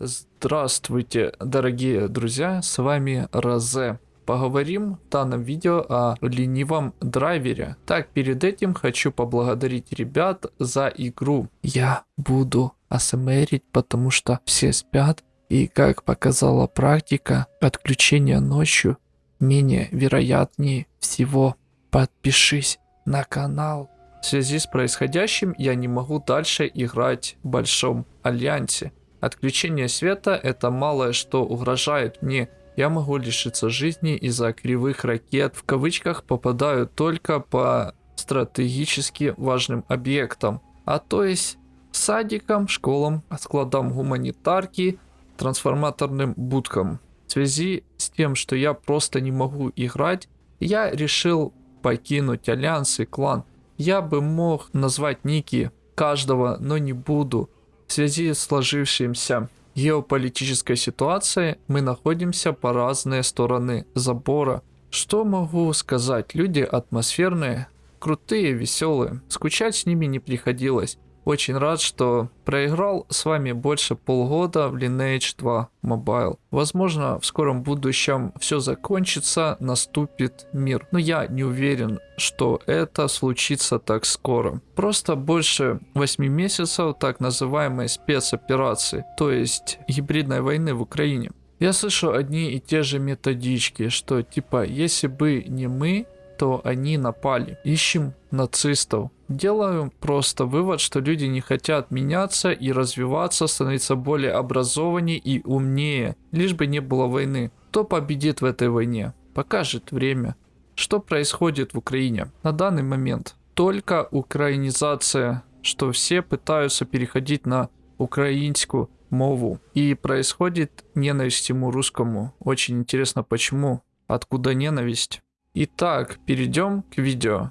Здравствуйте, дорогие друзья, с вами Розе. Поговорим в данном видео о ленивом драйвере. Так, перед этим хочу поблагодарить ребят за игру. Я буду асмрить, потому что все спят. И как показала практика, отключение ночью менее вероятнее всего. Подпишись на канал. В связи с происходящим я не могу дальше играть в Большом Альянсе. Отключение света это малое что угрожает мне. Я могу лишиться жизни из-за кривых ракет. В кавычках попадаю только по стратегически важным объектам. А то есть садикам, школам, складам гуманитарки, трансформаторным будкам. В связи с тем, что я просто не могу играть, я решил покинуть альянс и клан. Я бы мог назвать ники каждого, но не буду. В связи с сложившимся геополитической ситуацией мы находимся по разные стороны забора. Что могу сказать? Люди атмосферные, крутые, веселые. Скучать с ними не приходилось. Очень рад, что проиграл с вами больше полгода в Lineage 2 Mobile. Возможно, в скором будущем все закончится, наступит мир. Но я не уверен, что это случится так скоро. Просто больше 8 месяцев так называемой спецоперации, то есть гибридной войны в Украине. Я слышу одни и те же методички, что типа, если бы не мы, то они напали. Ищем нацистов. Делаю просто вывод, что люди не хотят меняться и развиваться, становиться более образованнее и умнее, лишь бы не было войны. Кто победит в этой войне? Покажет время. Что происходит в Украине на данный момент? Только украинизация, что все пытаются переходить на украинскую мову. И происходит ненависть ему русскому. Очень интересно почему. Откуда ненависть? Итак, перейдем к видео.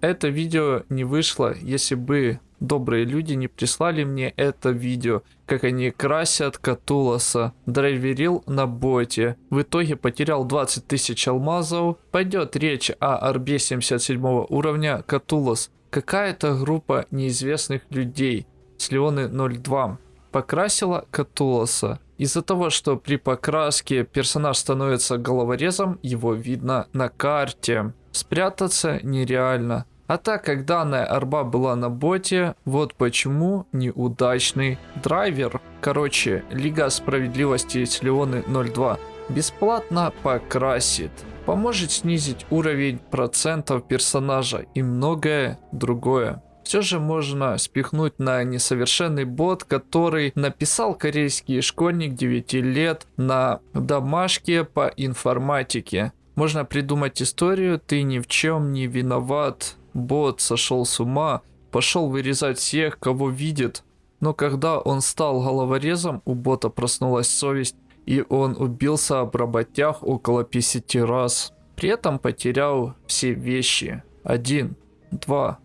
Это видео не вышло, если бы добрые люди не прислали мне это видео, как они красят Катуласа. Драйверил на боте. В итоге потерял 20 тысяч алмазов. Пойдет речь о арбе 77 уровня Катулас. Какая-то группа неизвестных людей с Леоны 02 покрасила Катуласа. Из-за того, что при покраске персонаж становится головорезом, его видно на карте. Спрятаться нереально. А так как данная арба была на боте, вот почему неудачный драйвер. Короче, Лига Справедливости с Леоны 02 бесплатно покрасит. Поможет снизить уровень процентов персонажа и многое другое все же можно спихнуть на несовершенный бот, который написал корейский школьник 9 лет на домашке по информатике. Можно придумать историю, ты ни в чем не виноват, бот сошел с ума, пошел вырезать всех, кого видит. Но когда он стал головорезом, у бота проснулась совесть, и он убился об работях около 50 раз. При этом потерял все вещи. Один, два,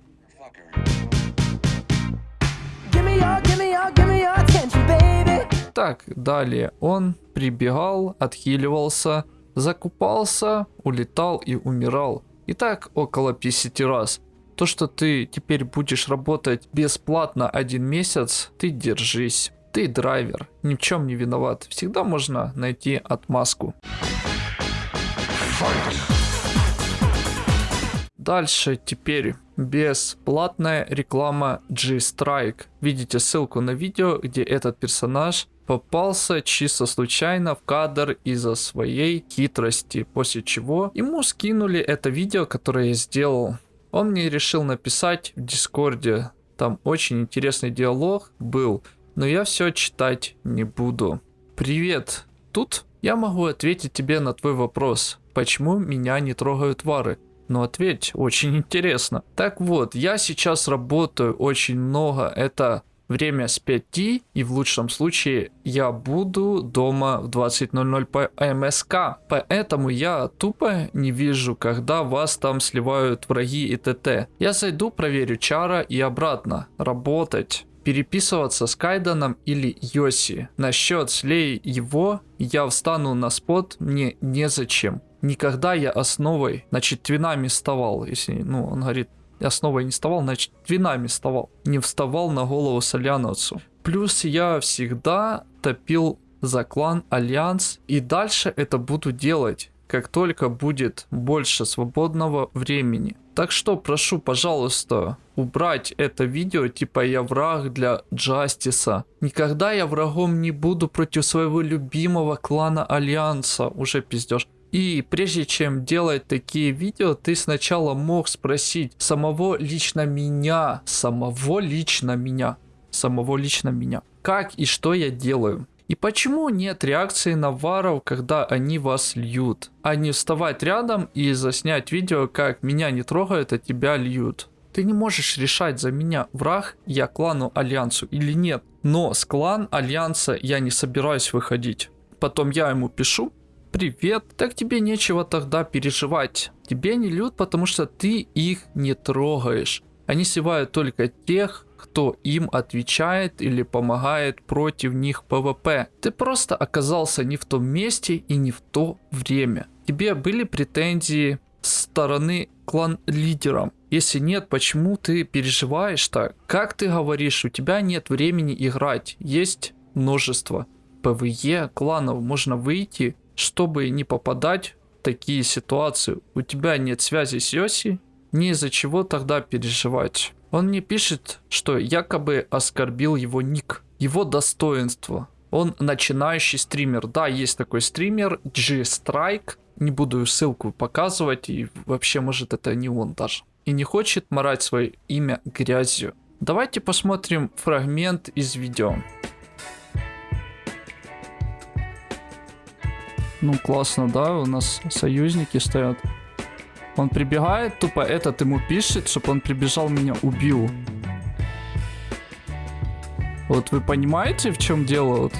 Так, далее он прибегал, отхиливался, закупался, улетал и умирал. И так около 50 раз. То, что ты теперь будешь работать бесплатно один месяц, ты держись. Ты драйвер, ни в чем не виноват. Всегда можно найти отмазку. Дальше теперь бесплатная реклама G-Strike. Видите ссылку на видео, где этот персонаж попался чисто случайно в кадр из-за своей хитрости, после чего ему скинули это видео, которое я сделал. Он мне решил написать в Дискорде, там очень интересный диалог был, но я все читать не буду. Привет, тут я могу ответить тебе на твой вопрос, почему меня не трогают вары. Ну ответь, очень интересно. Так вот, я сейчас работаю очень много, это время с 5 и в лучшем случае я буду дома в 20.00 по МСК. Поэтому я тупо не вижу, когда вас там сливают враги и ТТ. Я зайду, проверю чара и обратно. Работать переписываться с Кайданом или Йоси. Насчет слей его, я встану на спот, мне незачем. Никогда я основой, значит, твинами вставал, если, ну, он говорит, основой не вставал, значит, твинами вставал. Не вставал на голову Соляновцу. Плюс я всегда топил за клан Альянс и дальше это буду делать, как только будет больше свободного времени. Так что прошу, пожалуйста, убрать это видео, типа я враг для Джастиса. Никогда я врагом не буду против своего любимого клана Альянса. Уже пиздешь. И прежде чем делать такие видео, ты сначала мог спросить самого лично меня, самого лично меня, самого лично меня, как и что я делаю. И почему нет реакции на варов, когда они вас льют? А не вставать рядом и заснять видео, как меня не трогают, а тебя льют. Ты не можешь решать за меня, враг я клану Альянсу или нет. Но с клан Альянса я не собираюсь выходить. Потом я ему пишу, привет, так тебе нечего тогда переживать. Тебя не льют, потому что ты их не трогаешь. Они сливают только тех, кто им отвечает или помогает против них PvP. Ты просто оказался не в том месте и не в то время. Тебе были претензии с стороны клан-лидерам? Если нет, почему ты переживаешь так? Как ты говоришь, у тебя нет времени играть, есть множество PvE кланов, можно выйти, чтобы не попадать в такие ситуации. У тебя нет связи с Йоси, не из-за чего тогда переживать. Он мне пишет, что якобы оскорбил его ник, его достоинство. Он начинающий стример. Да, есть такой стример, G-Strike. Не буду ссылку показывать, и вообще, может, это не он даже. И не хочет марать свое имя грязью. Давайте посмотрим фрагмент из видео. Ну, классно, да, у нас союзники стоят. Он прибегает, тупо этот ему пишет, чтобы он прибежал, меня убил. Вот вы понимаете, в чем дело? Вот?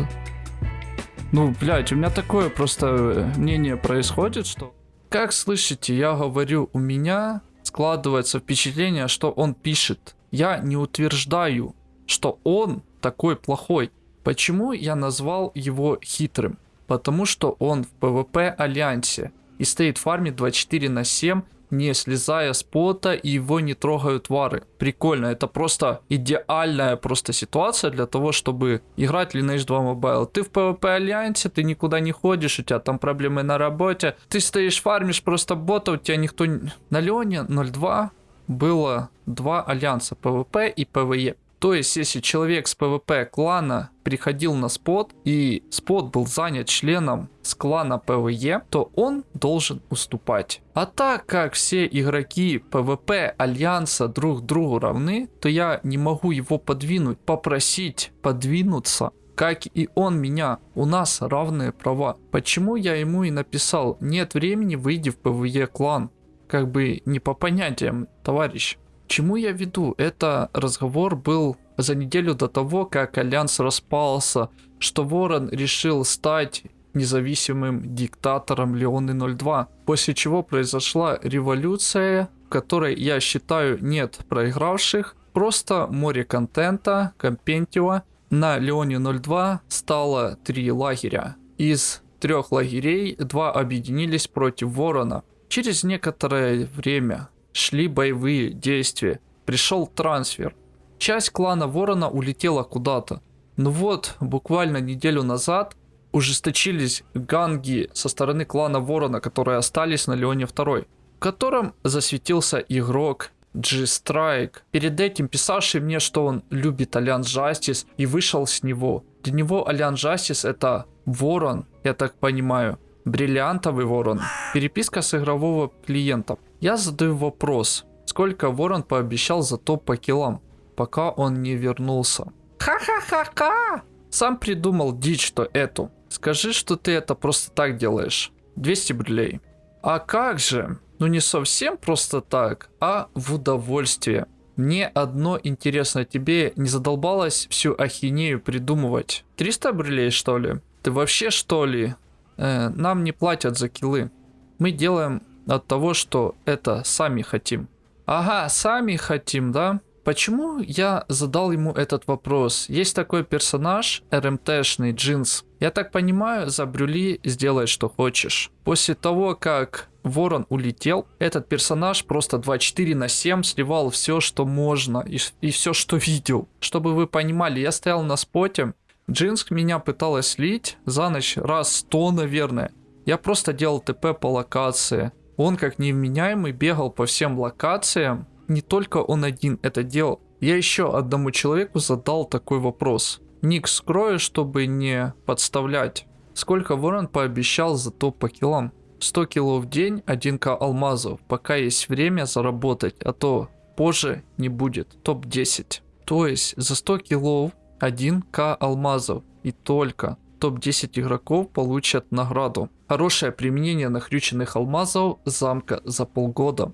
Ну, блядь, у меня такое просто э, мнение происходит, что... Как слышите, я говорю, у меня складывается впечатление, что он пишет. Я не утверждаю, что он такой плохой. Почему я назвал его хитрым? Потому что он в PvP альянсе и стоит в фарме 24 на 7, не слезая с пота, и его не трогают вары. Прикольно, это просто идеальная просто ситуация для того, чтобы играть Lineage 2 Mobile. Ты в PvP альянсе, ты никуда не ходишь, у тебя там проблемы на работе, ты стоишь фармишь просто бота, у тебя никто... На Леоне 0.2 было два альянса, PvP и PvE. То есть, если человек с PvP клана приходил на спот, и спот был занят членом с клана PvE, то он должен уступать. А так как все игроки PvP Альянса друг другу равны, то я не могу его подвинуть, попросить подвинуться как и он меня. У нас равные права. Почему я ему и написал, нет времени, выйди в PvE клан. Как бы не по понятиям, товарищ. Чему я веду? Это разговор был за неделю до того, как Альянс распался, что Ворон решил стать независимым диктатором Леоны 02, после чего произошла революция, в которой, я считаю, нет проигравших, просто море контента, компентио. На Леоне 02 стало три лагеря. Из трех лагерей два объединились против Ворона. Через некоторое время шли боевые действия. Пришел трансфер. Часть клана Ворона улетела куда-то. Но вот, буквально неделю назад ужесточились ганки со стороны клана Ворона, которые остались на Леоне 2, в котором засветился игрок G-Strike, перед этим писавший мне, что он любит Альянс Justice и вышел с него. Для него Альянс Justice это ворон, я так понимаю, бриллиантовый ворон. Переписка с игрового клиента. Я задаю вопрос, сколько Ворон пообещал за топ по киллам, пока он не вернулся. Ха-ха-ха-ха! Сам придумал дичь, что эту. Скажи, что ты это просто так делаешь. 200 брюлей. А как же? Ну не совсем просто так, а в удовольствие. Мне одно интересно, тебе не задолбалось всю ахинею придумывать? 300 брюлей что ли? Ты вообще что ли? Э, нам не платят за киллы. Мы делаем от того, что это сами хотим. Ага, сами хотим, да? Почему я задал ему этот вопрос? Есть такой персонаж, РМТшный, Джинс. Я так понимаю, за Брюли сделай что хочешь. После того, как Ворон улетел, этот персонаж просто 24 на 7 сливал все, что можно и, и все, что видел. Чтобы вы понимали, я стоял на споте, Джинск меня пыталась слить за ночь раз 100, наверное. Я просто делал ТП по локации. Он как невменяемый бегал по всем локациям. Не только он один это делал. Я еще одному человеку задал такой вопрос. Ник скрою, чтобы не подставлять. Сколько Ворон пообещал за топ по килам? 100 килов в день, 1к алмазов. Пока есть время заработать, а то позже не будет. Топ-10. То есть за 100 килов 1к алмазов. И только топ-10 игроков получат награду. Хорошее применение нахрюченных алмазов замка за полгода.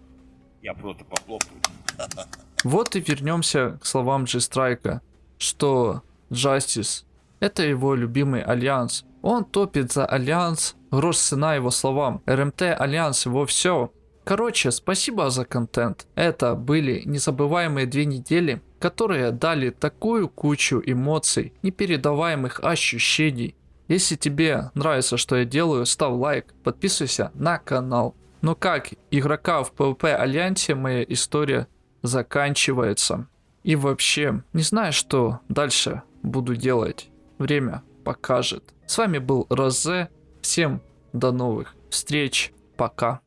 Я просто похлопаю. Вот и вернемся к словам G-Strike, что Justice это его любимый альянс. Он топит за альянс, грош цена его словам. RMT альянс его все. Короче, спасибо за контент. Это были незабываемые две недели, которые дали такую кучу эмоций, непередаваемых ощущений. Если тебе нравится, что я делаю, ставь лайк, подписывайся на канал. Но как игрока в PvP Альянсе моя история заканчивается. И вообще, не знаю, что дальше буду делать. Время покажет. С вами был Розе. Всем до новых встреч. Пока.